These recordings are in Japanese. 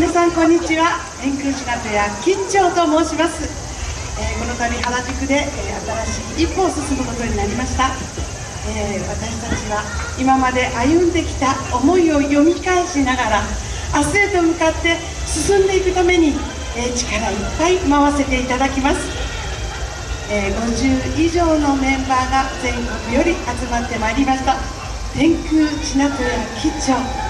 皆さんこんにちは。天空仕立屋金長と申します、えー、この度原宿で、えー、新しい一歩を進むことになりました、えー、私たちは今まで歩んできた思いを読み返しながら明日へと向かって進んでいくために、え力いっぱい回せていただきます、え50以上のメンバーが全国より集まってまいりました。天空千名と屋吉兆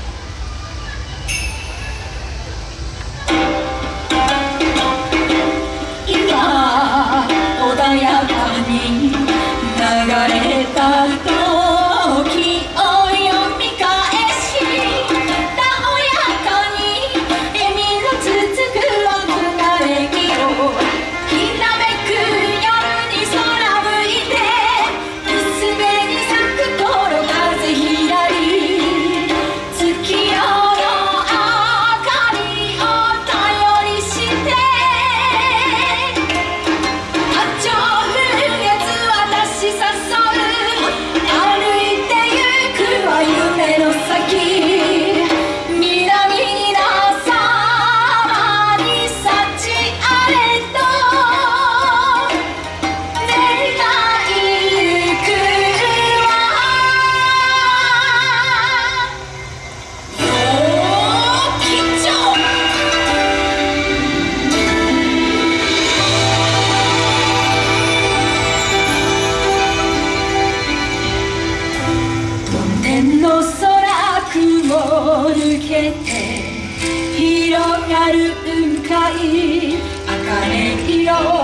けて広がる雲海茜色